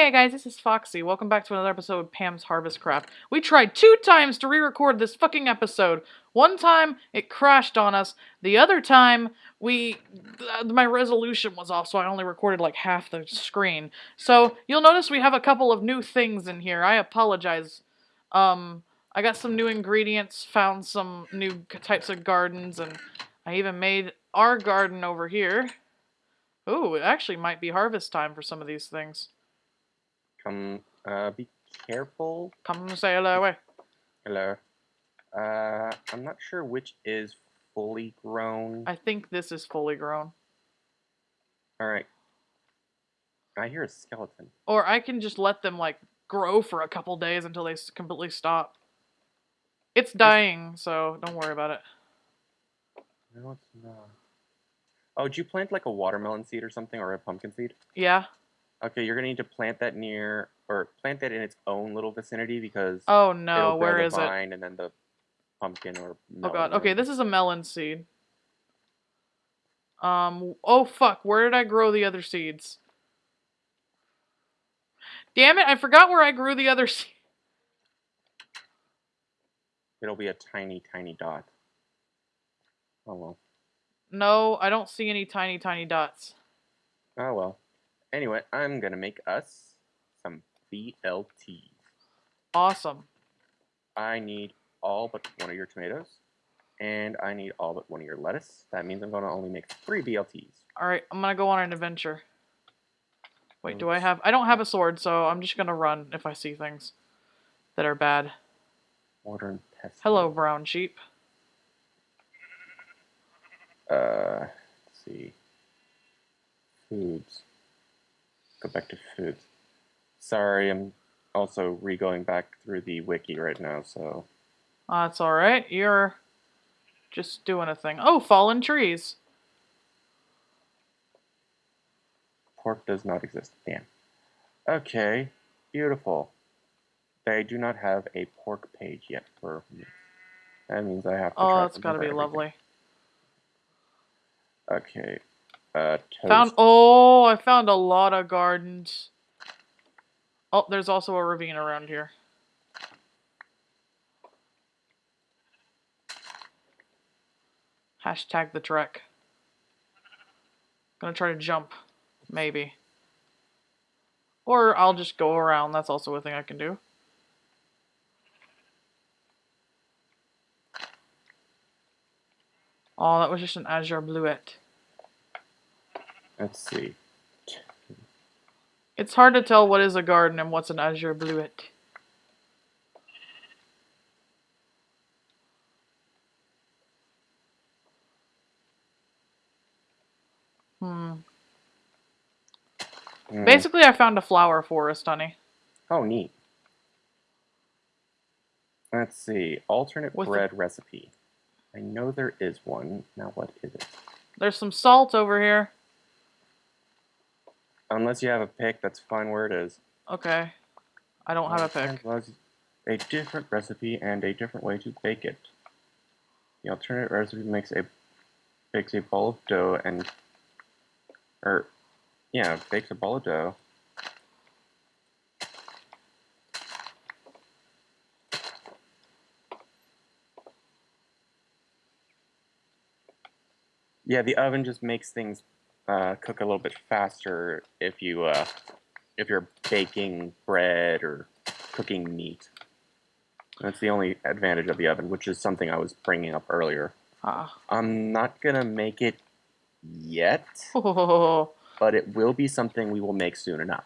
Hey guys, this is Foxy. Welcome back to another episode of Pam's Harvest Craft. We tried two times to re-record this fucking episode. One time it crashed on us. The other time we uh, my resolution was off, so I only recorded like half the screen. So you'll notice we have a couple of new things in here. I apologize. Um, I got some new ingredients, found some new types of gardens, and I even made our garden over here. Ooh, it actually might be harvest time for some of these things. Come, uh, be careful. Come sail away. Hello. Uh, I'm not sure which is fully grown. I think this is fully grown. Alright. I hear a skeleton. Or I can just let them, like, grow for a couple days until they completely stop. It's dying, so don't worry about it. No, it's not. Oh, did you plant like a watermelon seed or something, or a pumpkin seed? Yeah? Okay, you're gonna need to plant that near, or plant that in its own little vicinity because Oh no, where is it? and then the pumpkin or Oh god. Okay, this is a melon seed. Um, oh fuck, where did I grow the other seeds? Damn it, I forgot where I grew the other seed. It'll be a tiny, tiny dot. Oh well. No, I don't see any tiny, tiny dots. Oh well. Anyway, I'm gonna make us some BLT. Awesome. I need all but one of your tomatoes, and I need all but one of your lettuce. That means I'm gonna only make three BLTs. Alright, I'm gonna go on an adventure. Wait, do I have... I don't have a sword, so I'm just gonna run if I see things that are bad. Modern pest. Hello, brown sheep. Uh, let's see. Foods. Go back to foods. Sorry, I'm also re-going back through the wiki right now, so That's alright, you're just doing a thing. Oh, fallen trees. pork does not exist. Damn. Okay, beautiful. They do not have a pork page yet for me. That means I have to. Oh, that's them gotta be everything. lovely. Okay. Uh. Found oh, I found a lot of gardens. Oh, there's also a ravine around here. Hashtag the trek. Gonna try to jump, maybe. Or I'll just go around. That's also a thing I can do. Oh, that was just an azure bluet. Let's see. It's hard to tell what is a garden and what's an azure bluet. Hmm. Hmm. Basically, I found a flower forest, honey. Oh, neat. Let's see. Alternate With bread recipe. I know there is one. Now, what is it? There's some salt over here. Unless you have a pick, that's fine where it is. Okay. I don't have a pick. Was a different recipe and a different way to bake it. The alternate recipe makes a bakes a ball of dough and or yeah, bakes a ball of dough. Yeah, the oven just makes things uh, cook a little bit faster if you uh, if you're baking bread or cooking meat. That's the only advantage of the oven, which is something I was bringing up earlier. Ah. I'm not gonna make it yet, Oh, but it will be something we will make soon enough.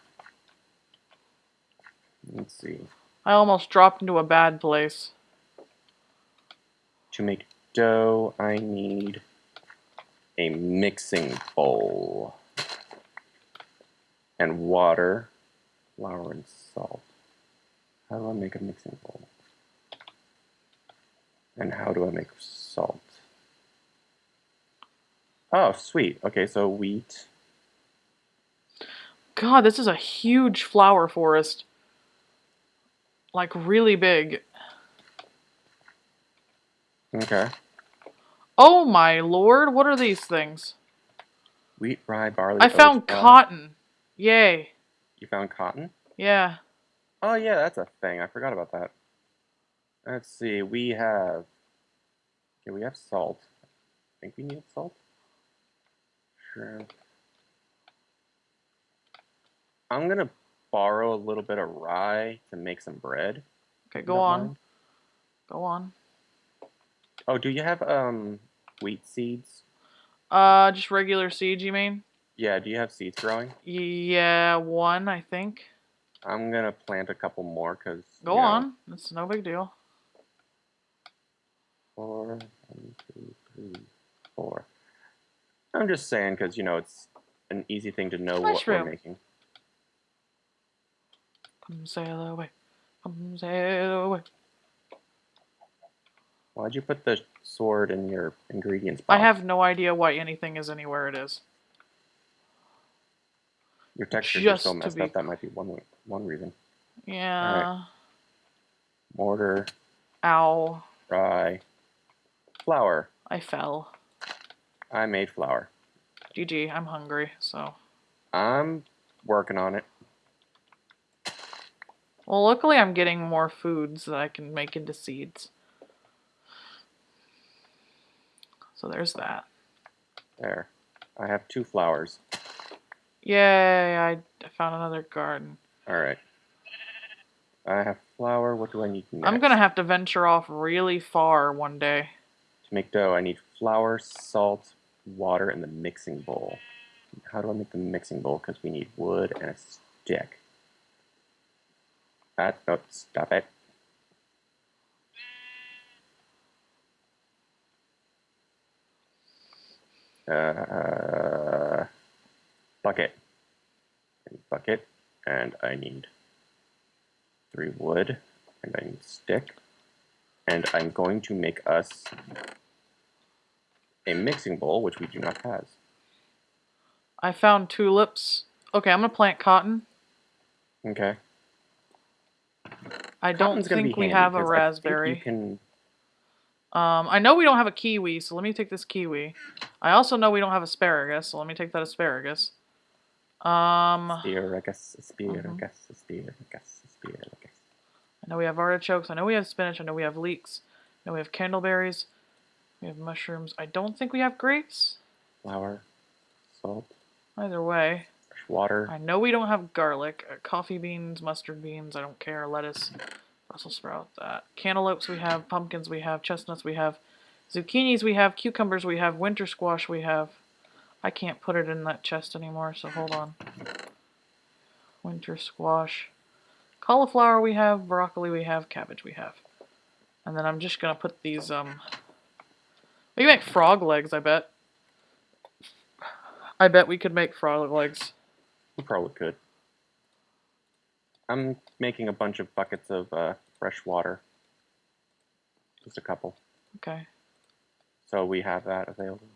Let's see. I almost dropped into a bad place. To make dough, I need a mixing bowl and water, flour, and salt. How do I make a mixing bowl? And how do I make salt? Oh, sweet. Okay, so wheat. God, this is a huge flower forest. Like, really big. Okay. Oh my lord, what are these things? Wheat, rye, barley. I found rye. cotton. Yay. You found cotton? Yeah. Oh yeah, that's a thing. I forgot about that. Let's see. We have. Okay, we have salt. I think we need salt. Shrimp. I'm gonna borrow a little bit of rye to make some bread. Okay, go on. mind. Go on. Oh, do you have um wheat seeds? Uh, just regular seeds, you mean? Yeah, do you have seeds growing? Yeah, one, I think. I'm gonna plant a couple more because. Go on. It's no big deal. Four, one, two, three, four. I'm just saying because you know it's an easy thing to know what we're making. Come sail away. Come sail away. Why'd you put the sword in your ingredients box? I have no idea why anything is anywhere it is. Your textures are so messed be up. That might be one one reason. Yeah. Mortar, Ow. rye, flour. I fell. I made flour. GG, I'm hungry, so. I'm working on it. Well, luckily I'm getting more foods that I can make into seeds. So there's that. There. I have two flowers. Yay, I found another garden. All right. I have flour. What do I need next? I'm gonna have to venture off really far one day. To make dough, I need flour, salt, water, and the mixing bowl. How do I make the mixing bowl? Because we need wood and a stick. That, oh, stop it. Uh, bucket. And bucket, and I need three wood, and I need stick. And I'm going to make us a mixing bowl, which we do not have. I found tulips. Okay, I'm gonna plant cotton. Okay. I don't Cotton's think we handy have a 'cause I think raspberry. You can. Um, I know we don't have a kiwi, so let me take this kiwi. I also know we don't have asparagus, so let me take that asparagus. Um, I Asparagus, Mm-hmm. asparagus, asparagus, asparagus. know we have artichokes. I know we have spinach. I know we have leeks. I know we have candleberries. We have mushrooms. I don't think we have grapes. Flour, salt, Either way, fresh water. I know we don't have garlic. Uh, coffee beans, mustard beans. I don't care. Lettuce, Brussels sprout. That cantaloupes we have. Pumpkins we have. Chestnuts we have. Zucchinis we have. Cucumbers we have. Winter squash we have. I can't put it in that chest anymore, so hold on. Winter squash. Cauliflower we have. Broccoli we have. Cabbage we have. And then I'm just gonna put these, um... We can make frog legs, I bet. I bet we could make frog legs. We probably could. I'm making a bunch of buckets of uh, fresh water. Just a couple. Okay. So we have that available.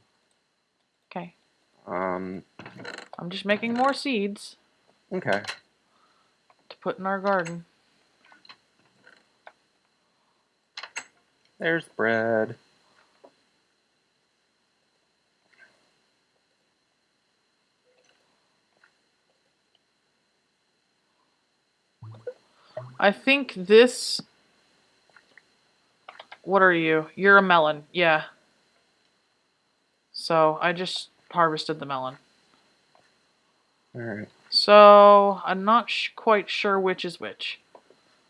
Okay. Um, I'm just making more seeds okay. to put in our garden. There's bread. I think this. What are you? You're a melon. Yeah. So I just harvested the melon. Alright. So I'm not sh- quite sure which is which.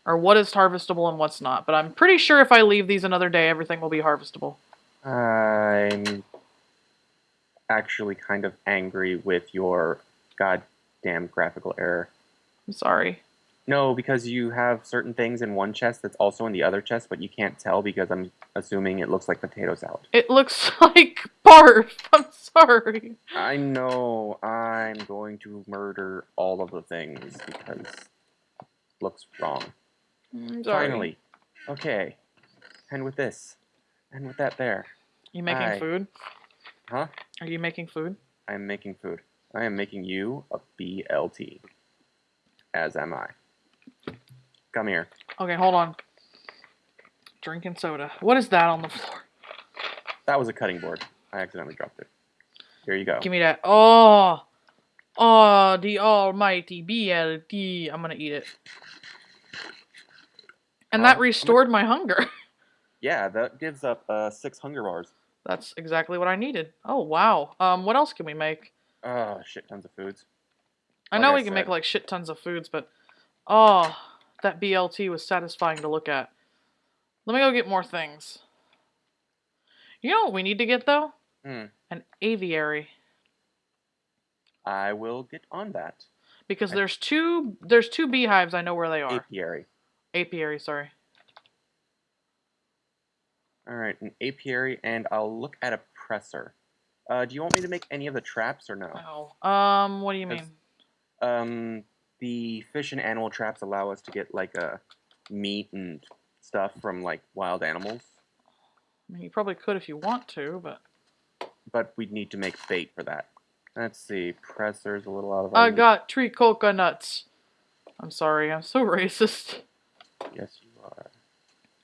Or what is harvestable and what's not. But I'm pretty sure if I leave these another day, everything will be harvestable. I'm actually kind of angry with your goddamn graphical error. I'm sorry. No, because you have certain things in one chest that's also in the other chest, but you can't tell because I'm assuming it looks like potato salad. It looks like barf. I'm sorry. I know I'm going to murder all of the things because it looks wrong. I'm sorry. Finally. Okay. And with this. And with that there. You making Hi. food? Huh? Are you making food? I am making food. I am making you a BLT. As am I. Come here. Okay, hold on. Drinking soda. What is that on the floor? That was a cutting board. I accidentally dropped it. Here you go. Give me that. Oh, Oh, the almighty BLT. I'm gonna eat it. And Uh, that I'm gonna- restored my hunger. Yeah, that gives up uh, six hunger bars. That's exactly what I needed. Oh wow. Um, what else can we make? Oh, shit tons of foods. I Like know I we can make like shit tons of foods, but oh, that BLT was satisfying to look at. Let me go get more things. You know what we need to get though? Hmm. An aviary. I will get on that. Because I- there's two there's two beehives, I know where they are. Apiary. Apiary, sorry. All right, an apiary, and I'll look at a presser. Uh, do you want me to make any of the traps or no? Oh. Um, what do you mean? Um, the fish and animal traps allow us to get like uh, meat and stuff from like wild animals, I mean you probably could if you want to, but but we'd need to make bait for that. Let's see, presser's a little out of. I got tree coconuts. I'm sorry, I'm so racist. Yes, you are.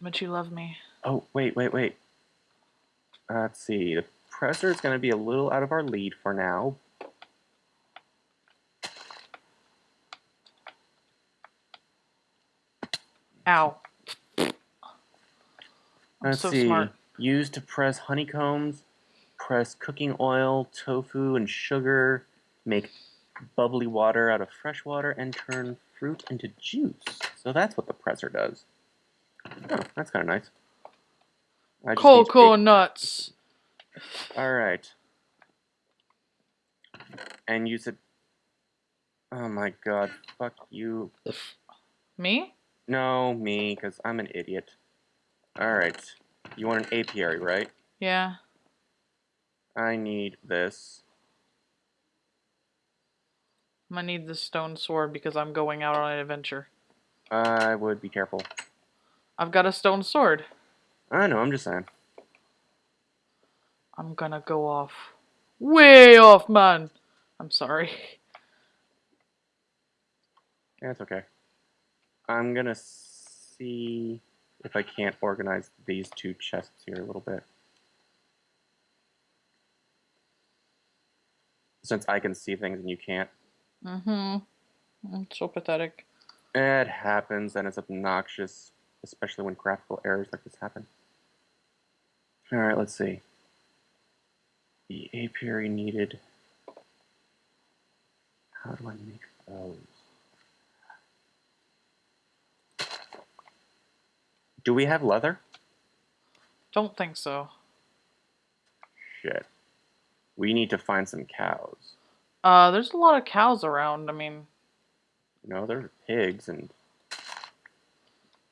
But you love me. Oh, wait, wait, wait. Uh, let's see. The presser is going to be a little out of our lead for now. Ow. I'm Let's so see. smart. Used to press honeycombs, press cooking oil, tofu, and sugar, make bubbly water out of fresh water, and turn fruit into juice. So that's what the presser does. Oh, that's kind of nice. I need to All right. And you said, "Oh my God, fuck you." Me? No, me, because I'm an idiot. All right. You want an apiary, right? Yeah. I need this. I'm gonna need this stone sword because I'm going out on an adventure. I would be careful. I've got a stone sword. I know, I'm just saying. I'm gonna go off. Way off, man. I'm sorry. Yeah, it's okay. I'm gonna see if I can't organize these two chests here a little bit. Since I can see things and you can't. Mm-hmm. It's so pathetic. It happens and it's obnoxious, especially when graphical errors like this happen. Alright, let's see. The apiary needed. How do I make those? Do we have leather? Don't think so. Shit. We need to find some cows. Uh, there's a lot of cows around. I mean, no, know, there's pigs and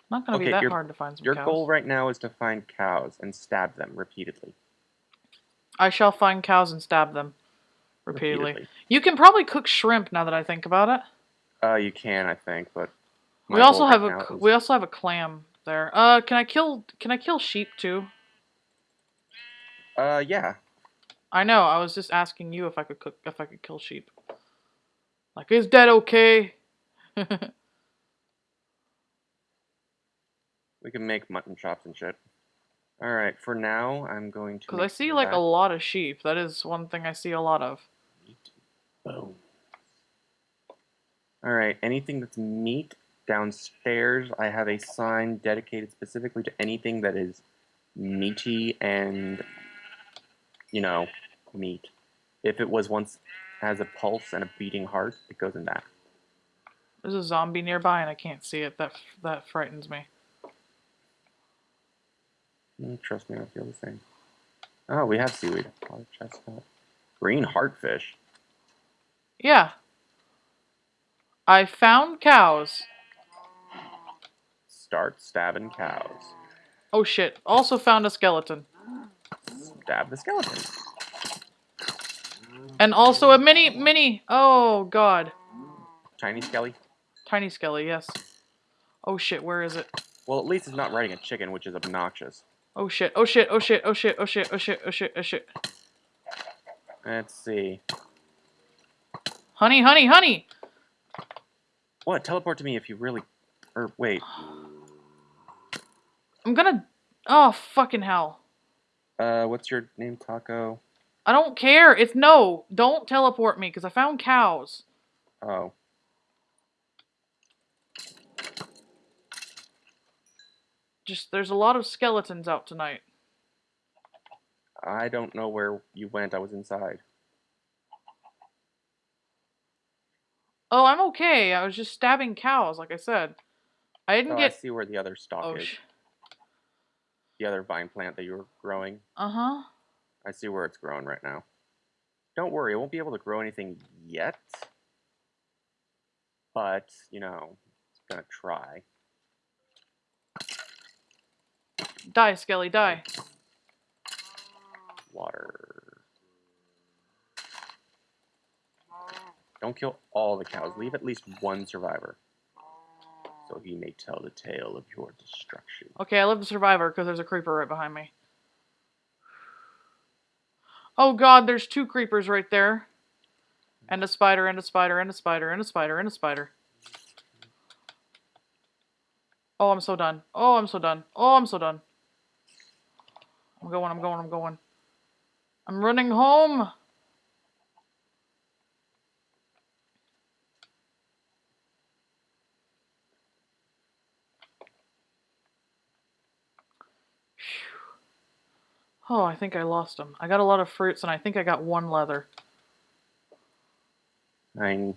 not gonna be that your- hard to find some cows. your cows. goal right now is to find cows and stab them repeatedly. I shall find cows and stab them repeatedly. You can probably cook shrimp now that I think about it. Uh, you can, I think, but we also goal have a is- we also have a clam there. Uh, can I kill can I kill sheep too? Uh, yeah. I know. I was just asking you if I could cook if I could kill sheep. Like, is that okay? We can make mutton chops and shit. Alright, for now, I'm going to. Because I see like a lot of sheep. That is one thing I see a lot of. meat bone. Alright, anything that's meat downstairs, I have a sign dedicated specifically to anything that is meaty and, you know, meat. If it was once has a pulse and a beating heart, it goes in that. There's a zombie nearby and I can't see it. That that frightens me. Mm, Trust me, I feel the same. Oh, we have seaweed. Chestnut. Green heartfish. Yeah. I found cows. Start stabbing cows. Oh shit. Also found a skeleton. Stab the skeleton. And also a mini mini oh god. Tiny skelly. Tiny skelly, yes. Oh shit, where is it? Well, at least it's not riding a chicken, which is obnoxious. Oh shit, oh shit, oh shit, oh shit, oh shit, oh shit, oh shit, oh shit. Let's see. Honey, honey, honey! What? Teleport to me if you really. Or wait. I'm gonna. Oh, fucking hell. Uh, what's your name, Taco? I don't care. It's no. Don't teleport me because I found cows. Oh. Just there's a lot of skeletons out tonight. I don't know where you went. I was inside. Oh, I'm okay. I was just stabbing cows, like I said. I didn't Oh, I see where the other stock Oh, is. The other vine plant that you were growing. uh huh. I see where it's growing right now. Don't worry, it won't be able to grow anything yet. But, you know, it's gonna try. Die, Skelly, die. Water. Don't kill all the cows. Leave at least one survivor. So he may tell the tale of your destruction. Okay, I live the survivor because there's a creeper right behind me. Oh god, there's two creepers right there. And a spider, and a spider, and a spider, and a spider, and a spider. Oh, I'm so done. Oh, I'm so done. Oh, I'm so done. I'm going, I'm going, I'm going. I'm running home. Oh, I think I lost them. I got a lot of fruits, and I think I got one leather. I,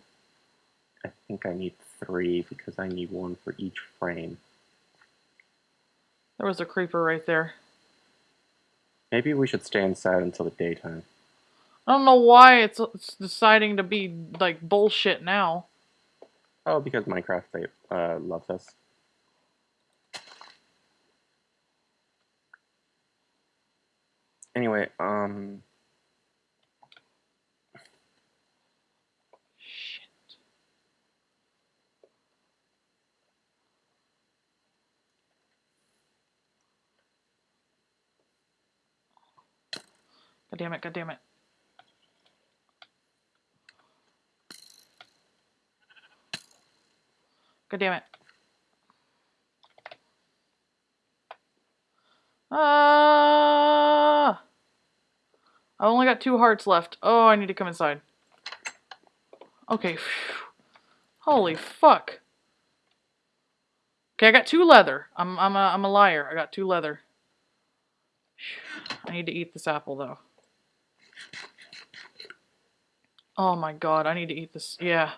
I think I need three because I need one for each frame. There was a creeper right there. Maybe we should stay inside until the daytime. I don't know why it's, it's deciding to be like bullshit now. Oh, because Minecraft they, uh, loves us. Anyway, um, Shit. God damn it, god damn it. God damn it. Ah! I only got two hearts left. Oh, I need to come inside. Okay. phew. Holy fuck. Okay, I got two leather. I'm I'm a I'm a liar. I got two leather. I need to eat this apple though. Oh my god, I need to eat this. Yeah.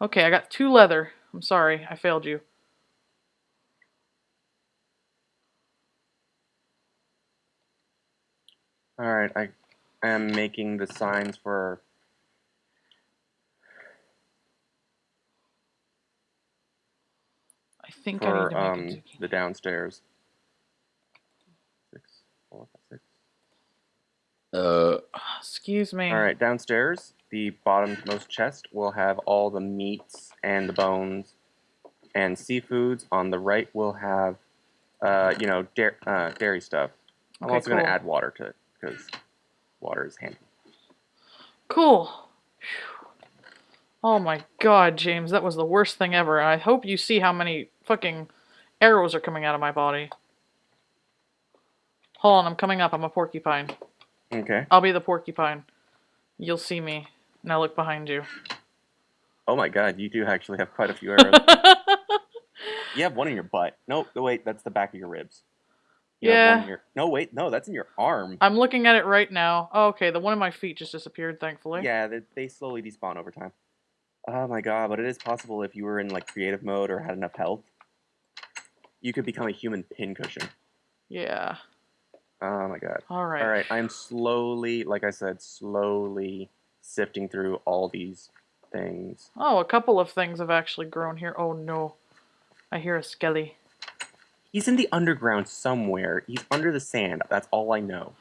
Okay, I got two leather. I'm sorry, I failed you. Alright, I am making the signs for, I think I need to make um, the downstairs. Six, four, five, six. Uh, Excuse me. Alright, downstairs, the bottommost chest will have all the meats and the bones and seafoods. On the right, we'll have, uh, you know, da- uh, dairy stuff. I'm Okay, also going to add water to it because water is handy. Cool. Oh my god, James, that was the worst thing ever. I hope you see how many fucking arrows are coming out of my body. Hold on, I'm coming up. I'm a porcupine. Okay. I'll be the porcupine. You'll see me. Now look behind you. Oh my god, you do actually have quite a few arrows. you have one in your butt. No, no, wait, that's the back of your ribs. You have one Yeah. your- no, wait, no, that's in your arm. I'm looking at it right now. Oh, okay, the one in my feet just disappeared, thankfully. Yeah, they, they slowly despawn over time. Oh my god, but it is possible if you were in like creative mode or had enough health, you could become a human pincushion. Yeah. Oh my god. Alright. All right, I'm slowly, like I said, slowly sifting through all these things. Oh, a couple of things have actually grown here. Oh no. I hear a skelly. He's in the underground somewhere. He's under the sand. That's all I know.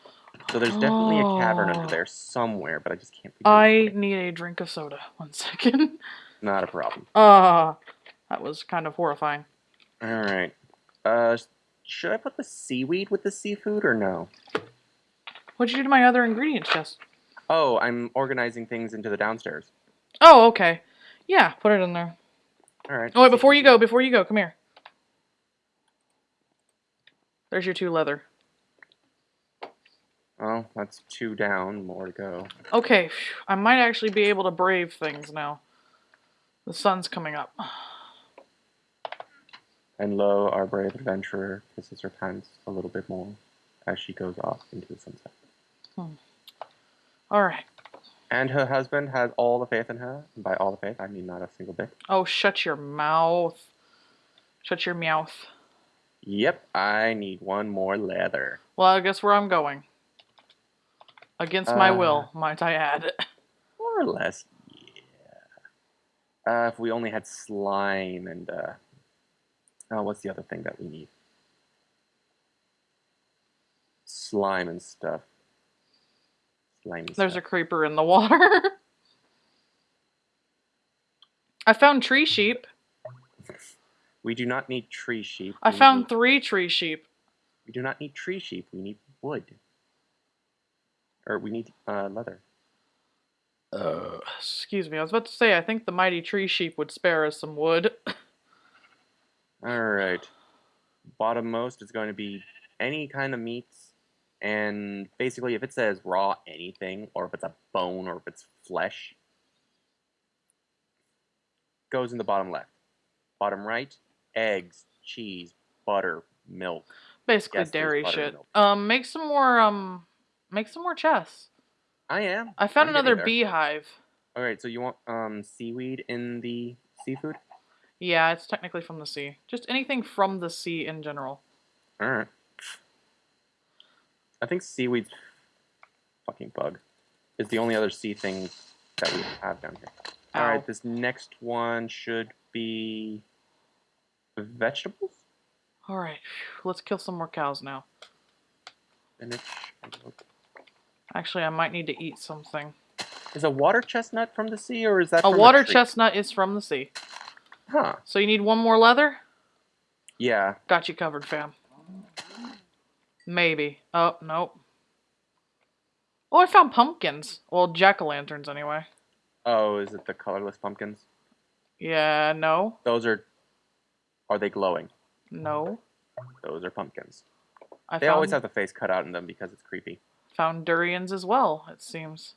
So there's definitely a cavern Oh. under there somewhere, but I just can't. figure I out. need a drink of soda. One second. Not a problem. Ah, that was kind of horrifying. All right. Uh, should I put the seaweed with the seafood or no? What'd you do to my other ingredients chest? Oh, I'm organizing things into the downstairs. Oh, okay. Yeah, put it in there. All right. Oh, wait, before you go, before you go, come here. There's your two leather. Well, that's two down, more to go. Okay, I might actually be able to brave things now. The sun's coming up. And lo, our brave adventurer kisses her pants a little bit more as she goes off into the sunset. Hmm. All right. And her husband has all the faith in her. And by all the faith, I mean not a single bit. Oh, shut your mouth. Shut your mouth. Yep, I need one more leather. Well, I guess where I'm going. Against my Uh. will, might I add. More or less, yeah. Uh, if we only had slime and, uh, oh, what's the other thing that we need? Slime and stuff. Slimy There's a creeper in the water. I found tree sheep. We do not need tree sheep. I we found need- three tree sheep. we do not need tree sheep. We need wood. Or we need uh, leather. Uh, Excuse me, I was about to say, I think the mighty tree sheep would spare us some wood. All right. Bottommost is going to be any kind of meats, and basically, if it says raw anything, or if it's a bone, or if it's flesh, goes in the bottom left. Bottom right, eggs, cheese, butter, milk. Basically Yes, dairy shit. milk. Um, make some more, um, make some more chests. I am. I found I'm another beehive. All right, so you want um seaweed in the seafood? Yeah, it's technically from the sea. Just anything from the sea in general. All right. I think seaweed's fucking bug is the only other sea thing that we have down here. All right, this next one should be vegetables. All right, let's kill some more cows now. Spinach. Actually, I might need to eat something. Is a water chestnut from the sea, or is that A water chestnut is from the sea. Huh? So you need one more leather? Yeah. Got you covered, fam. Maybe. Oh, nope. Oh, I found pumpkins. Well, jack o' lanterns, anyway. Oh, is it the colorless pumpkins? Yeah, no. Those are. Are they glowing? No. Those are pumpkins. I They found, always have the face cut out in them because it's creepy. found durians as well, it seems.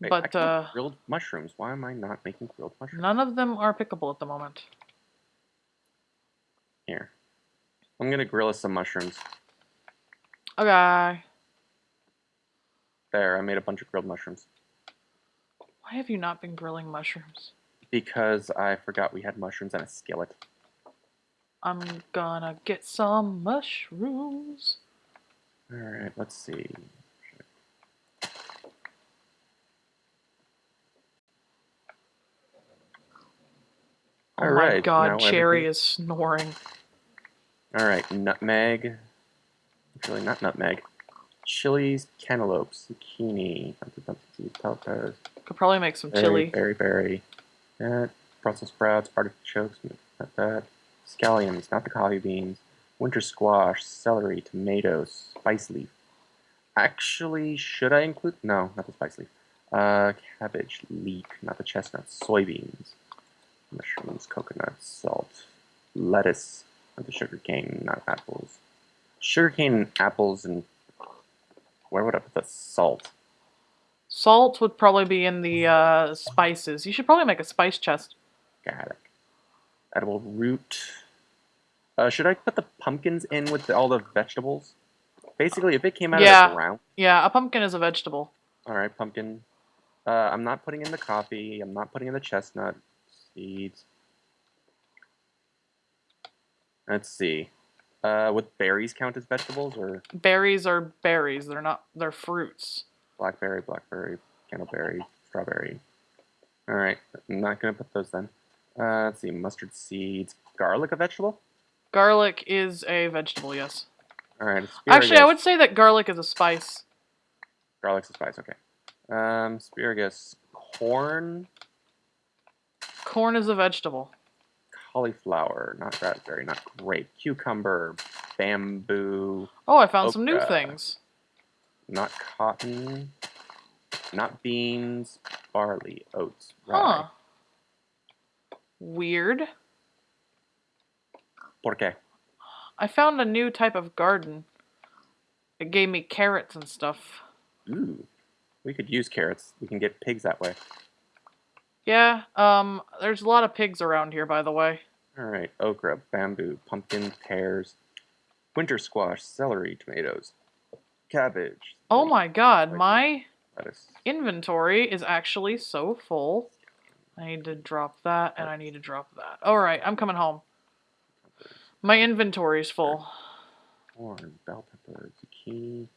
Wait, but, uh, grilled mushrooms. Why am I not making grilled mushrooms? none of them are pickable at the moment. Here. I'm gonna grill us some mushrooms. Okay. There, I made a bunch of grilled mushrooms. Why have you not been grilling mushrooms? Because I forgot we had mushrooms and a skillet. I'm gonna get some mushrooms. Alright, let's see. Oh my Alright, god, Cherry everything- is snoring. Alright, nutmeg. Actually, not nutmeg. Chilies, cantaloupes, zucchini, Could probably make some chili. berry, berry, berry, that, Brussels sprouts, artichokes, not that, scallions, not the coffee beans, winter squash, celery, tomatoes, spice leaf. Actually, should I include? No, not the spice leaf. Uh, cabbage, leek, not the chestnuts, soybeans, mushrooms, coconuts, salt, lettuce, not the sugar cane, not apples. Sugar cane, apples, and where would I put the salt? Salt would probably be in the uh, spices. You should probably make a spice chest. garlic, edible root. Uh, should I put the pumpkins in with the, all the vegetables? Basically, if it came out of Yeah. the ground, Yeah, a pumpkin is a vegetable. all right, pumpkin. Uh, I'm not putting in the coffee. I'm not putting in the chestnut seeds. Let's see. Uh, would berries count as vegetables or Berries are berries. They're not. They're fruits. Blackberry, blackberry, candleberry, strawberry? All right, I'm not gonna put those then. Uh, let's see, mustard seeds, garlic, a vegetable. Garlic is a vegetable. Yes. All right, Actually, I would say that garlic is a spice. Garlic's a spice, okay. Um, asparagus, corn, Corn is a vegetable. cauliflower, not raspberry, not grape, cucumber, bamboo, Oh, I found some new things. Not cotton, not beans, barley, oats, rye. Huh. Weird. Por qué? I found a new type of garden. It gave me carrots and stuff. Ooh. We could use carrots. We can get pigs that way. Yeah, um, there's a lot of pigs around here, by the way. Alright, okra, bamboo, pumpkin, pears, winter squash, celery, tomatoes, cabbage. Oh my god, Like- my Lettuce. inventory is actually so full. I need to drop that, and I need to drop that. Alright, I'm coming home. My inventory's full. Corn, bell pepper, zucchini,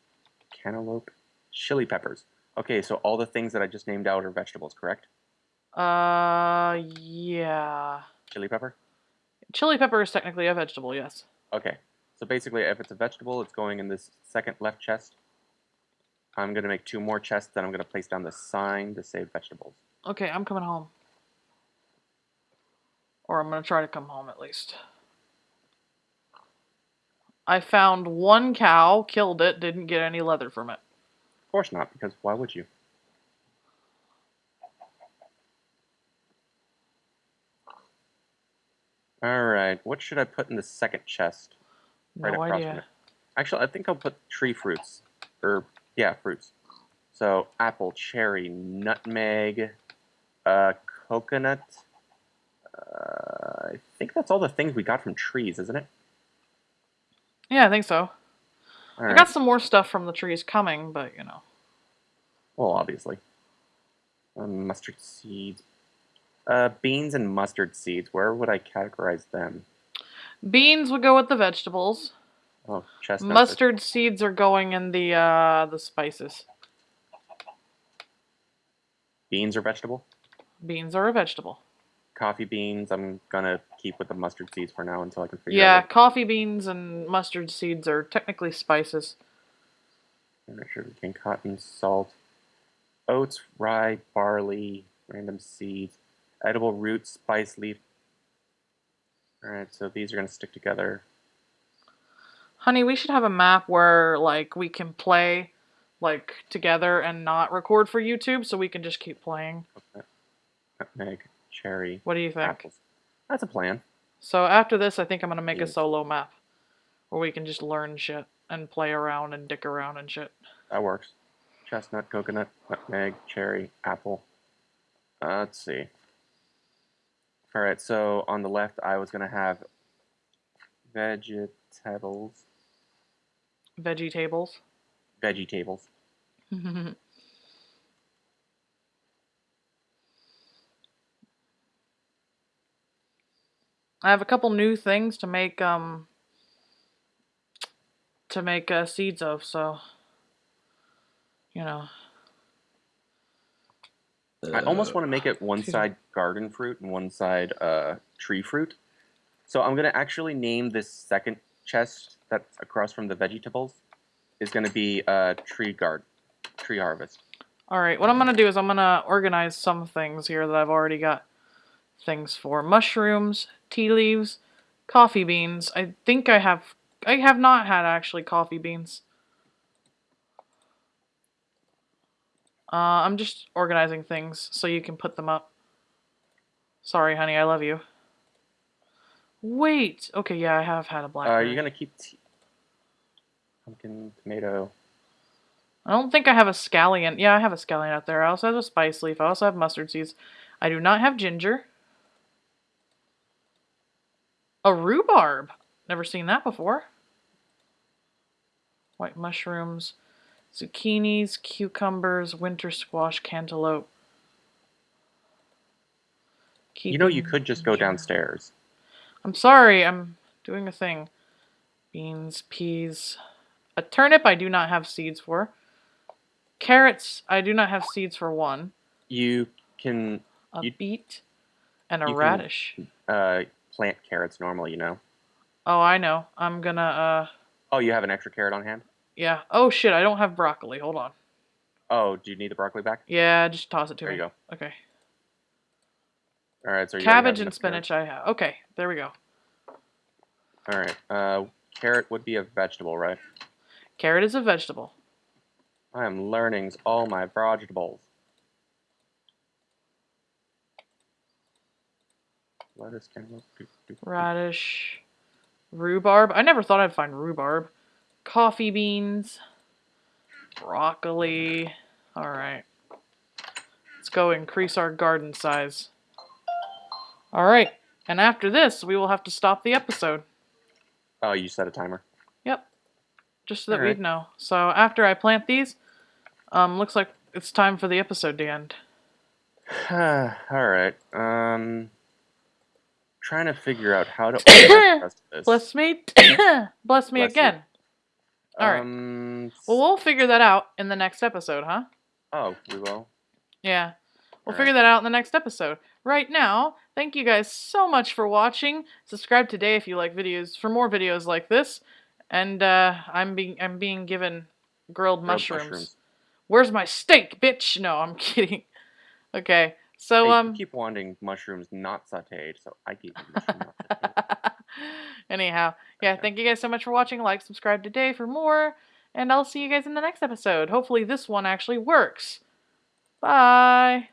cantaloupe, chili peppers. Okay, so all the things that I just named out are vegetables, correct? Uh, yeah. Chili pepper? Chili pepper is technically a vegetable, yes. Okay. So basically, if it's a vegetable, it's going in this second left chest. I'm going to make two more chests, then I'm going to place down the sign to save vegetables. Okay, I'm coming home. Or I'm gonna try to come home at least. I found one cow, killed it, didn't get any leather from it. Of course not, because why would you? Alright, what should I put in the second chest? No across from idea. it. Actually, I think I'll put tree fruits. Or, yeah, fruits. So, apple, cherry, nutmeg, uh, coconut. Uh, I think that's all the things we got from trees, isn't it? Yeah, I think so. All I right. got some more stuff from the trees coming, but you know. Well, obviously. Um, mustard seeds. Uh, beans and mustard seeds. Where would I categorize them? Beans would go with the vegetables. Oh, chestnuts. Mustard seeds are going in the uh the spices. Beans are vegetable. Beans are a vegetable. Coffee beans. I'm gonna keep with the mustard seeds for now until I can figure Yeah, out. Yeah, coffee beans and mustard seeds are technically spices. what- Sugarcane, cotton, salt, oats, rye, barley, random seeds, edible roots, spice leaf. All right, so these are gonna stick together. Honey, we should have a map where like we can play like together and not record for YouTube so we can just keep playing. Nutmeg, cherry, What do you think? apples. That's a plan. So after this, I think I'm going to make a solo map where we can just learn shit and play around and dick around and shit. That works. Chestnut, coconut, nutmeg, cherry, apple. Uh, let's see. All right, so on the left, I was gonna have vegetables, Veggie tables. veggie tables. I have a couple new things to make um to make uh, seeds of, so you know. I almost want to make it one side garden fruit and one side uh, tree fruit. So I'm gonna actually name this second chest that's across from the vegetables is gonna be uh, tree garden, tree harvest. All right, what I'm gonna do is I'm gonna organize some things here that I've already got things for: mushrooms, tea leaves, coffee beans. I think I have. I have not had actually coffee beans. Uh, I'm just organizing things so you can put them up. Sorry, honey, I love you. Wait. Okay, yeah, I have had a Uh, are you gonna keep pumpkin, tomato? I don't think I have a scallion. Yeah, I have a scallion out there. I also have a spice leaf. I also have mustard seeds. I do not have ginger. A rhubarb. Never seen that before. White mushrooms, zucchinis, cucumbers, winter squash, cantaloupe. You know, you could just go downstairs. I'm sorry, I'm doing a thing. Beans, peas. A turnip I do not have seeds for. Carrots I do not have seeds for one. You can A You- beet and a you can- radish. uh, plant carrots normally, you know. Oh, I know. I'm gonna uh Oh, you have an extra carrot on hand? Yeah. Oh shit, I don't have broccoli. Hold on. Oh, do you need the broccoli back? Yeah, just toss it to There me. you go. Okay. All right, so you Cabbage and enough carrots. spinach I have. Okay, there we go. All right, uh, carrot would be a vegetable, right? Carrot is a vegetable. I am learning all my vegetables. Lettuce, cantaloupe. Radish. Rhubarb. I never thought I'd find rhubarb. Coffee beans. broccoli. All right. Let's go increase our garden size. All right. And after this, we will have to stop the episode. Oh, you set a timer. Yep. Just so that Alright. we'd know. So after I plant these, um, looks like it's time for the episode to end. All right. Um, trying to figure out how to. Bless me. Bless me Bless you. All right. Um, Well, we'll figure that out in the next episode, huh? oh, we will. Yeah. We'll Alright. figure that out in the next episode. Right now, thank you guys so much for watching. Subscribe today if you like videos for more videos like this. And uh, I'm being I'm being given grilled, Grilled mushrooms. Where's my steak, bitch? No, I'm kidding. Okay. So Hey, um keep wanting mushrooms not sautéed, so I keep. you mushroom not sautéed. Anyhow, yeah, thank you guys so much for watching. Like, subscribe today for more, and I'll see you guys in the next episode. Hopefully, this one actually works. Bye.